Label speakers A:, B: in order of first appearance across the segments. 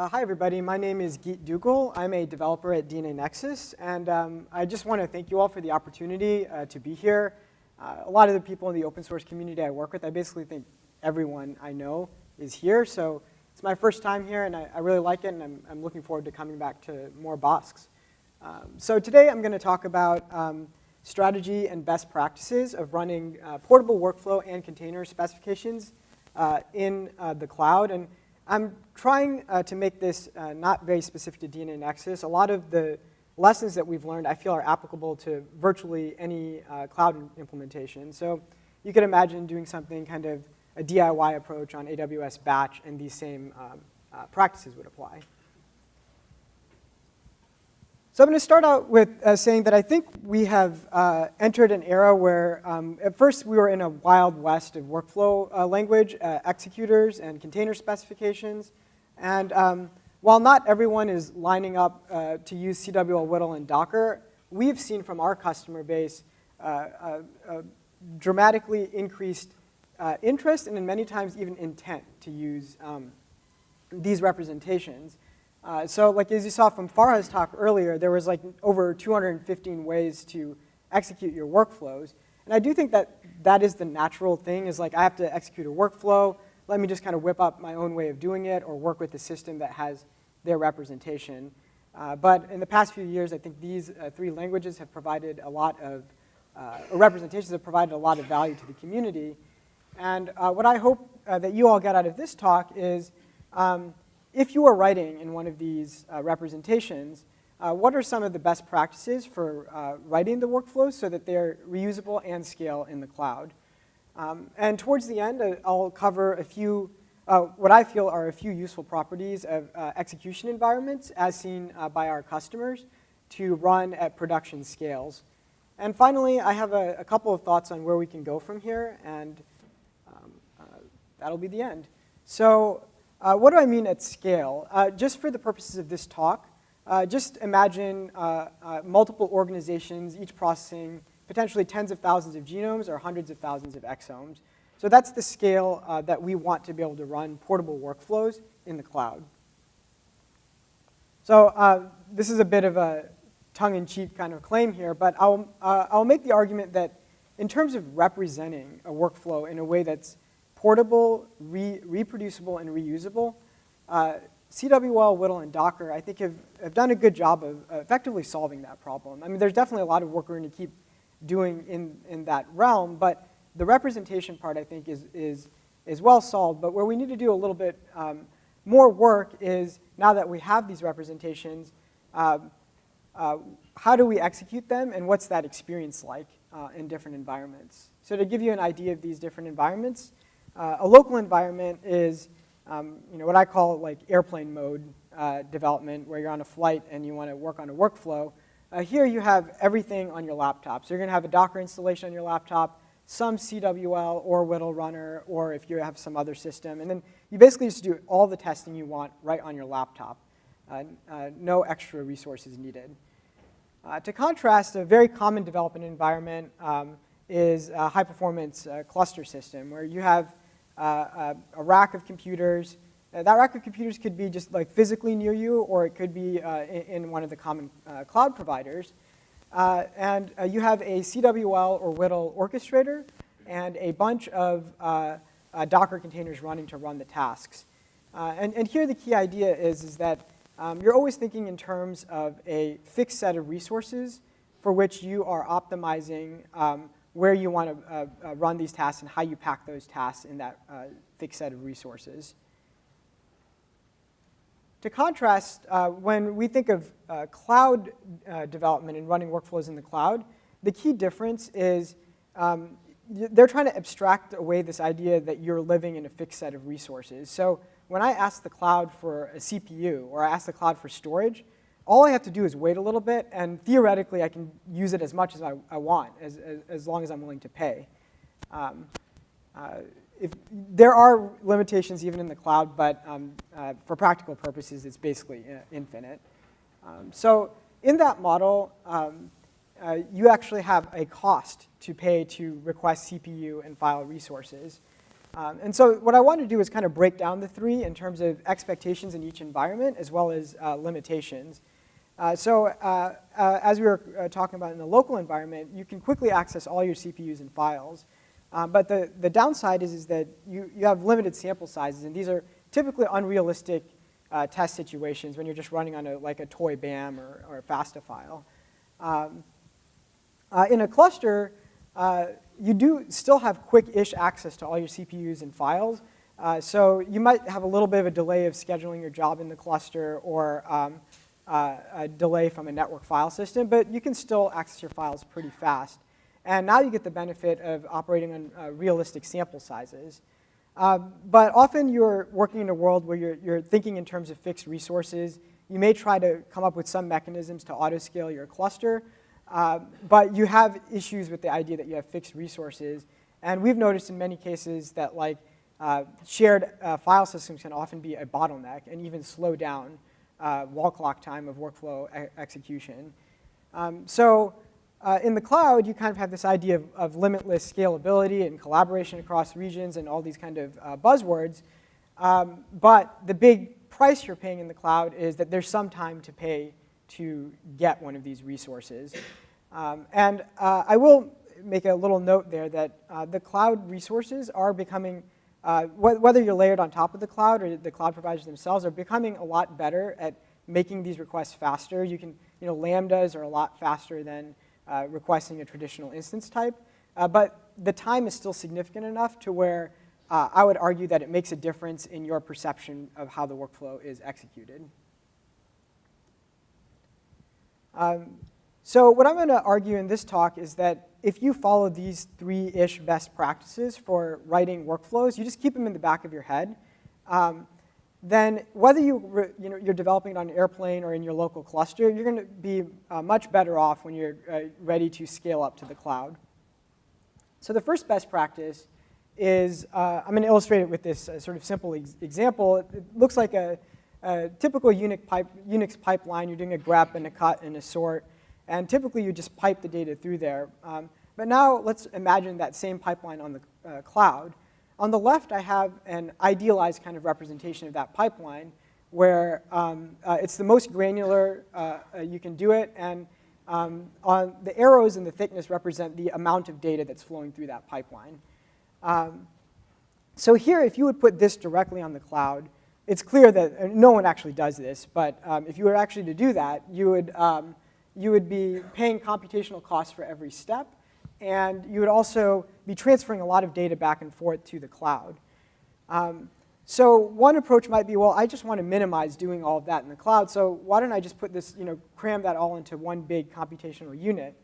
A: Uh, hi, everybody. My name is Geet Duggal. I'm a developer at DNAnexus, and um, I just want to thank you all for the opportunity uh, to be here. Uh, a lot of the people in the open source community I work with, I basically think everyone I know is here, so it's my first time here, and I, I really like it, and I'm, I'm, looking forward to coming back to more BOSCs. Um, so today I'm going to talk about um, strategy and best practices of running uh, portable workflow and container specifications uh, in uh, the cloud. And I'm trying uh, to make this uh, not very specific to DNAnexus. A lot of the lessons that we've learned I feel are applicable to virtually any uh, cloud implementation. So you could imagine doing something kind of a DIY approach on AWS batch and these same um, uh, practices would apply. So I'm going to start out with uh, saying that I think we have uh, entered an era where um, at first we were in a wild west of workflow uh, language, uh, executors and container specifications. And um, while not everyone is lining up uh, to use CWL, WDL, and Docker, we've seen from our customer base uh, dramatically increased interest and in many times even intent to use um, these representations. Uh, so like as you saw from Farah's talk earlier, there was like over 215 ways to execute your workflows. And I do think that that is the natural thing is like I have to execute a workflow, let me just kind of whip up my own way of doing it or work with the system that has their representation. Uh, but in the past few years, I think these uh, three languages have provided a lot of, uh, representations have provided a lot of value to the community. And uh, what I hope uh, that you all get out of this talk is um, if you are writing in one of these uh, representations, uh, what are some of the best practices for uh, writing the workflows so that they're reusable and scale in the cloud? Um, and towards the end, uh, I'll cover a few, uh, what I feel are a few useful properties of uh, execution environments as seen by our customers to run at production scales. And finally, I have a, a couple of thoughts on where we can go from here, and um, that'll be the end. So uh, what do I mean at scale? Uh, just for the purposes of this talk, uh, just imagine uh, uh, multiple organizations, each processing potentially tens of thousands of genomes or hundreds of thousands of exomes. So that's the scale uh, that we want to be able to run portable workflows in the cloud. So this is a bit of a tongue-in-cheek kind of claim here, but I'll, I'll make the argument that in terms of representing a workflow in a way that's portable, re reproducible, and reusable. Uh, CWL, WDL, and Docker, I think, have, have done a good job of effectively solving that problem. I mean, there's definitely a lot of work we're going to keep doing in, in that realm, but the representation part, I think, is, is, is well solved. But where we need to do a little bit um, more work is, now that we have these representations, uh, uh, how do we execute them, and what's that experience like uh, in different environments? So to give you an idea of these different environments, uh, a local environment is um, you know, what I call like airplane mode uh, development, where you're on a flight and you want to work on a workflow. Uh, here you have everything on your laptop. So you're going to have a Docker installation on your laptop, some CWL or WDL runner, or if you have some other system. And then you basically just do all the testing you want right on your laptop. Uh, uh, no extra resources needed. Uh, to contrast, a very common development environment um, is a high-performance uh, cluster system, where you have uh, a rack of computers. Uh, that rack of computers could be just like physically near you, or it could be uh, in, in, one of the common cloud providers. and you have a CWL or WDL orchestrator and a bunch of Docker containers running to run the tasks. and, and here the key idea is, is that um, you're always thinking in terms of a fixed set of resources for which you are optimizing um, where you want to uh, uh, run these tasks and how you pack those tasks in that uh, fixed set of resources. To contrast, uh, when we think of uh, cloud uh, development and running workflows in the cloud, the key difference is um, they're trying to abstract away this idea that you're living in a fixed set of resources. So when I ask the cloud for a CPU or I ask the cloud for storage, all I have to do is wait a little bit, and theoretically I can use it as much as I, I want, as, as, as, long as I'm willing to pay. Um, uh, if, there are limitations even in the cloud, but um, uh, for practical purposes, it's basically uh, infinite. Um, so in that model, um, uh, you actually have a cost to pay to request CPU and file resources. Um, and so what I want to do is kind of break down the three in terms of expectations in each environment as well as uh, limitations. Uh, so uh, uh as we were uh, talking about in the local environment, you can quickly access all your CPUs and files. Um, but the, the downside is, is that you, you have limited sample sizes, and these are typically unrealistic uh, test situations when you're just running on a, like a toy BAM or, or a FASTA file. Um, in a cluster, you do still have quick-ish access to all your CPUs and files. So you might have a little bit of a delay of scheduling your job in the cluster or um, uh, a delay from a network file system, but you can still access your files pretty fast. And now you get the benefit of operating on uh, realistic sample sizes. Uh, but often you're working in a world where you're, you're thinking in terms of fixed resources. You may try to come up with some mechanisms to auto-scale your cluster, uh, but you have issues with the idea that you have fixed resources. And we've noticed in many cases that like uh, shared uh, file systems can often be a bottleneck and even slow down uh, wall clock time of workflow e execution. Um, so uh, in the cloud, you kind of have this idea of, of, limitless scalability and collaboration across regions and all these kind of buzzwords. Um, but the big price you're paying in the cloud is that there's some time to pay to get one of these resources. Um, and uh, I will make a little note there that uh, the cloud resources are becoming, uh, wh whether you're layered on top of the cloud or the cloud providers themselves, are becoming a lot better at making these requests faster. You can, you know, Lambdas are a lot faster than uh, requesting a traditional instance type. Uh, but the time is still significant enough to where uh, I would argue that it makes a difference in your perception of how the workflow is executed. Um, so what I'm going to argue in this talk is that if you follow these three-ish best practices for writing workflows, you just keep them in the back of your head, um, then whether you, you know, you're developing it on an airplane or in your local cluster, you're going to be uh, much better off when you're uh, ready to scale up to the cloud. So the first best practice is, uh, I'm going to illustrate it with this uh, sort of simple ex example. It looks like a, a typical Unix, pipe, Unix pipeline, you're doing a grep and a cut and a sort, and typically you just pipe the data through there. Um, but now let's imagine that same pipeline on the uh, cloud. On the left, I have an idealized kind of representation of that pipeline where um, uh, it's the most granular uh, uh you can do it, and um, on the arrows and the thickness represent the amount of data that's flowing through that pipeline. Um, so here, if you would put this directly on the cloud, it's clear that no one actually does this, but um, if you were actually to do that, you would, um, you would be paying computational costs for every step, and you would also be transferring a lot of data back and forth to the cloud. Um, so one approach might be, well, I just want to minimize doing all of that in the cloud, so why don't I just put this, you know, cram that all into one big computational unit?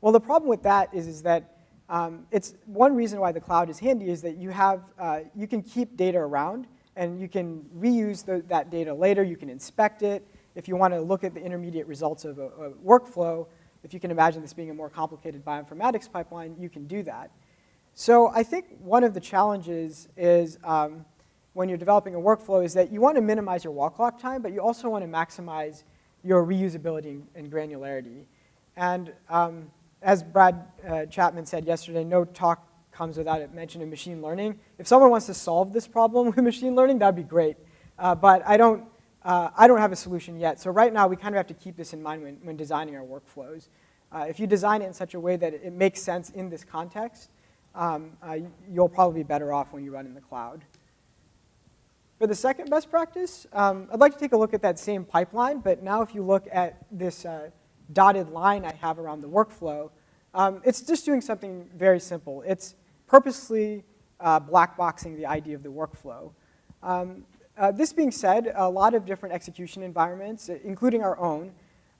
A: Well, the problem with that is, is that um, it's one reason why the cloud is handy is that you have, uh, you can keep data around, and you can reuse the, that data later. You can inspect it. If you want to look at the intermediate results of a, a, workflow, if you can imagine this being a more complicated bioinformatics pipeline, you can do that. So I think one of the challenges is um, when you're developing a workflow is that you want to minimize your wall clock time, but you also want to maximize your reusability and granularity. And um, as Brad uh, Chapman said yesterday, no talk comes without a mention of machine learning. If someone wants to solve this problem with machine learning, that'd be great. Uh, but I don't, uh, I don't have a solution yet. So right now, we kind of have to keep this in mind when, when designing our workflows. Uh, if you design it in such a way that it makes sense in this context, um, uh, you'll probably be better off when you run in the cloud. For the second best practice, um, I'd like to take a look at that same pipeline, but now if you look at this uh, dotted line I have around the workflow, um, it's just doing something very simple. It's purposely uh, blackboxing the idea of the workflow. Um, uh, this being said, a lot of different execution environments, including our own,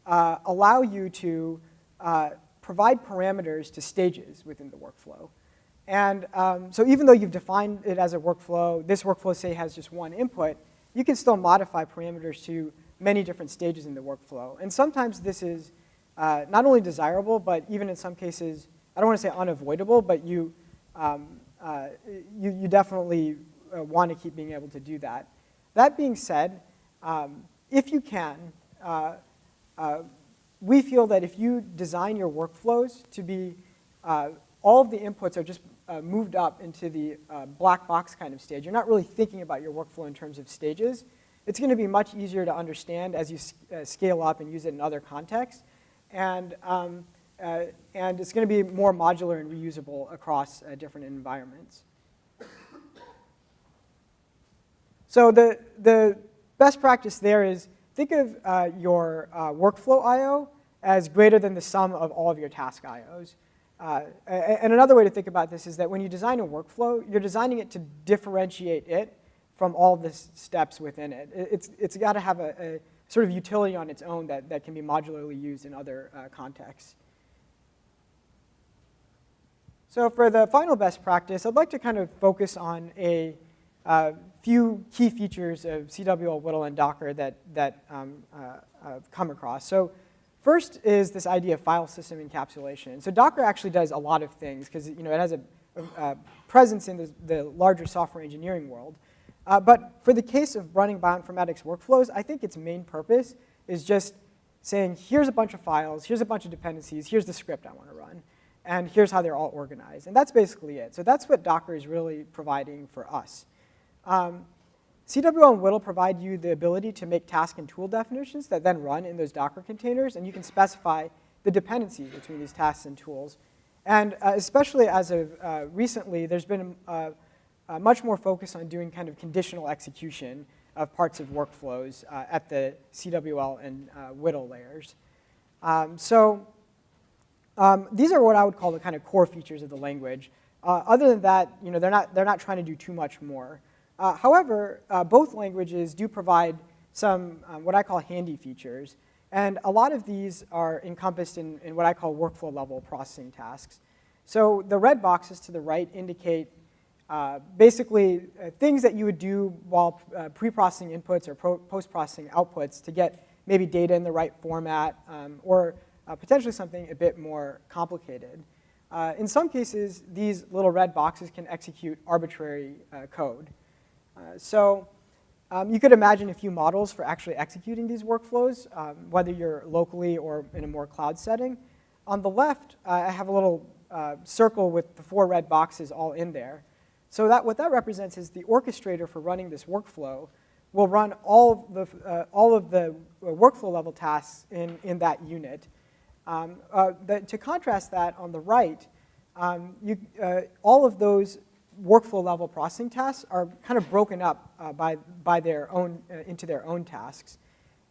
A: uh, allow you to uh, provide parameters to stages within the workflow. And um, so even though you've defined it as a workflow, this workflow say has just one input, you can still modify parameters to many different stages in the workflow. And sometimes this is uh, not only desirable, but even in some cases, I don't want to say unavoidable, but you, um, uh, you, you, definitely uh, want to keep being able to do that. That being said, um, if you can, uh, uh, we feel that if you design your workflows to be, uh, all of the inputs are just uh, moved up into the uh, black box kind of stage, you're not really thinking about your workflow in terms of stages. It's going to be much easier to understand as you uh, scale up and use it in other contexts. And, um, and it's going to be more modular and reusable across different environments. So the, the best practice there is think of uh, your workflow I.O. as greater than the sum of all of your task I.O.s. Uh, and another way to think about this is that when you design a workflow, you're designing it to differentiate it from all the steps within it. It's, it's got to have a, a, sort of utility on its own that, that can be modularly used in other uh, contexts. So for the final best practice, I'd like to kind of focus on a uh, few key features of CWL, WDL, and Docker that, that um, uh, I've come across. So First is this idea of file system encapsulation. So Docker actually does a lot of things because you know, it has a, a, presence in the, the, larger software engineering world. Uh, but for the case of running bioinformatics workflows, I think its main purpose is just saying, here's a bunch of files, here's a bunch of dependencies, here's the script I want to run, and here's how they're all organized. And that's basically it. So that's what Docker is really providing for us. Um, CWL and WDL provide you the ability to make task and tool definitions that then run in those Docker containers, and you can specify the dependencies between these tasks and tools. And uh, especially as of uh, recently, there's been uh, uh much more focus on doing kind of conditional execution of parts of workflows uh, at the CWL and uh, WDL layers. Um, so um, these are what I would call the kind of core features of the language. other than that, you know, they're not, they're not trying to do too much more. Uh, however, uh, both languages do provide some um, what I call handy features. And a lot of these are encompassed in, in what I call workflow level processing tasks. So the red boxes to the right indicate uh, basically uh, things that you would do while uh, pre-processing inputs or post-processing outputs to get maybe data in the right format um, or potentially something a bit more complicated. in some cases, these little red boxes can execute arbitrary code. Uh, so um, you could imagine a few models for actually executing these workflows, um, whether you're locally or in a more cloud setting. On the left, uh, I have a little uh, circle with the four red boxes all in there. So that, what that represents is the orchestrator for running this workflow will run all of the, uh, all of the uh, workflow level tasks in, in that unit. Um, uh, the, to contrast that, on the right, um, you, all of those workflow level processing tasks are kind of broken up uh, by, by their own, uh, into their own tasks.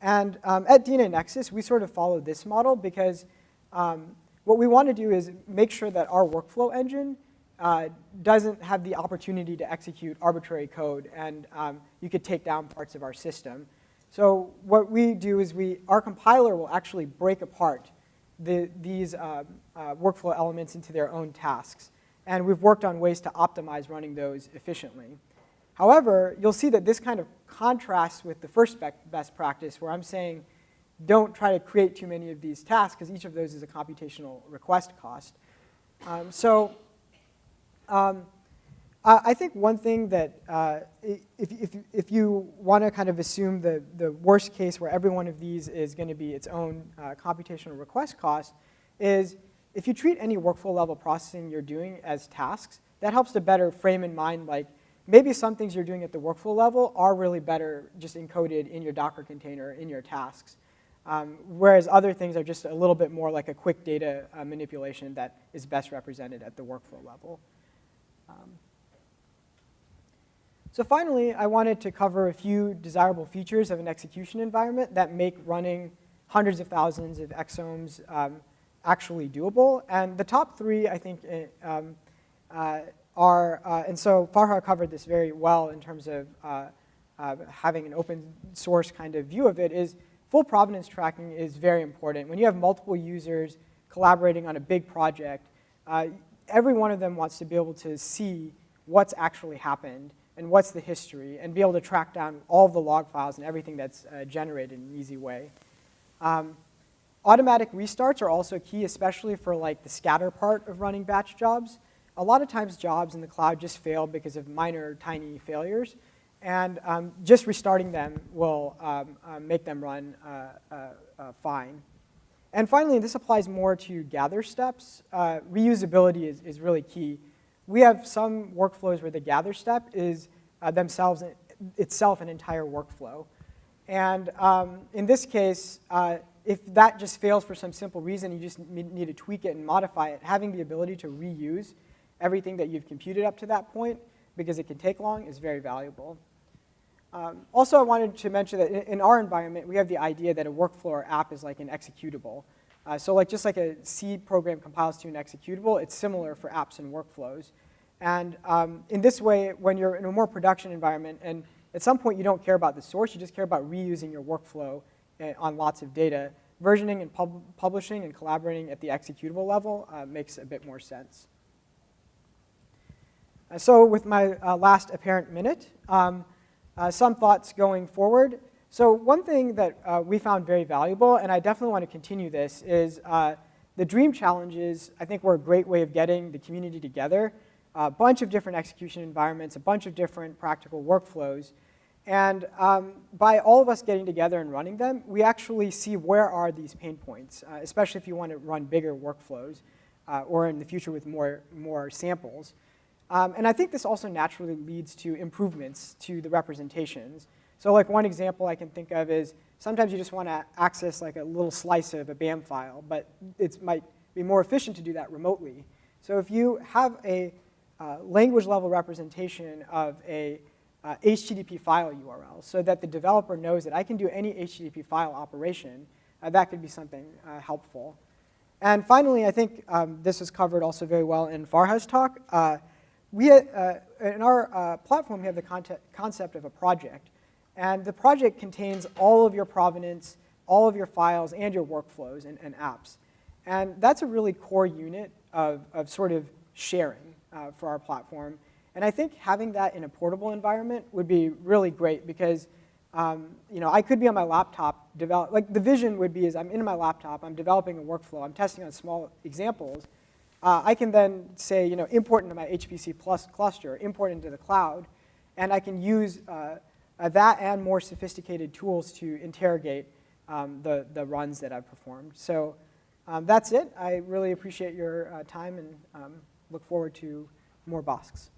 A: And um, at DNAnexus, we sort of follow this model because um, what we want to do is make sure that our workflow engine uh, doesn't have the opportunity to execute arbitrary code and um, you could take down parts of our system. So what we do is we, our compiler will actually break apart the, these uh, uh, workflow elements into their own tasks and we've worked on ways to optimize running those efficiently. However, you'll see that this kind of contrasts with the first best practice where I'm saying don't try to create too many of these tasks because each of those is a computational request cost. Um, so um, I think one thing that uh, if, if, if you want to kind of assume the, the worst case where every one of these is going to be its own uh, computational request cost is if you treat any workflow level processing you're doing as tasks, that helps to better frame in mind like maybe some things you're doing at the workflow level are really better just encoded in your Docker container, in your tasks. Um, whereas other things are just a little bit more like a quick data uh, manipulation that is best represented at the workflow level. Um, so finally, I wanted to cover a few desirable features of an execution environment that make running hundreds of thousands of exomes um, actually doable. And the top three, I think, eh, um, uh, are, uh, and so Farah covered this very well in terms of uh, uh, having an open source kind of view of it, is full provenance tracking is very important. When you have multiple users collaborating on a big project, uh, every one of them wants to be able to see what's actually happened and what's the history and be able to track down all the log files and everything that's generated in an easy way. Um, Automatic restarts are also key, especially for like the scatter part of running batch jobs. A lot of times jobs in the cloud just fail because of minor, tiny failures. And um, just restarting them will um, uh, make them run uh, uh, uh, fine. And finally, this applies more to gather steps. Uh, reusability is, is really key. we have some workflows where the gather step is uh, themselves itself an entire workflow. And um, in this case, if that just fails for some simple reason, you just need to tweak it and modify it, having the ability to reuse everything that you've computed up to that point, because it can take long, is very valuable. Um, also, I wanted to mention that in, our environment, we have the idea that a workflow or app is like an executable. Uh, so like just like a C program compiles to an executable, it's similar for apps and workflows. And um, in this way, when you're in a more production environment, and at some point you don't care about the source, you just care about reusing your workflow on lots of data, versioning and pub publishing and collaborating at the executable level uh, makes a bit more sense. Uh, so with my uh, last apparent minute, um, uh, some thoughts going forward. So one thing that uh, we found very valuable, and I definitely want to continue this, is uh, the dream challenges, I think were a great way of getting the community together. A bunch of different execution environments, a bunch of different practical workflows. And um, by all of us getting together and running them, we actually see where are these pain points, uh, especially if you want to run bigger workflows uh, or in the future with more, more samples. Um, and I think this also naturally leads to improvements to the representations. So like one example I can think of is sometimes you just want to access like a little slice of a BAM file, but it might be more efficient to do that remotely. So if you have a uh, language level representation of a uh, HTTP file URL so that the developer knows that I can do any HTTP file operation, uh, that could be something uh, helpful. And finally, I think um, this is covered also very well in Farah's talk. Uh, we, uh, in our uh, platform, we have the concept of a project. And the project contains all of your provenance, all of your files, and your workflows and, and apps. And that's a really core unit of, of sort of sharing for our platform. And I think having that in a portable environment would be really great because um, you know, I could be on my laptop, develop, like the vision would be is I'm in my laptop, I'm developing a workflow, I'm testing on small examples, uh, I can then say, you know, import into my HPC plus cluster, import into the cloud, and I can use uh, uh, that and more sophisticated tools to interrogate um, the, the runs that I've performed. So um, that's it. I really appreciate your uh, time and um, look forward to more BOSCs.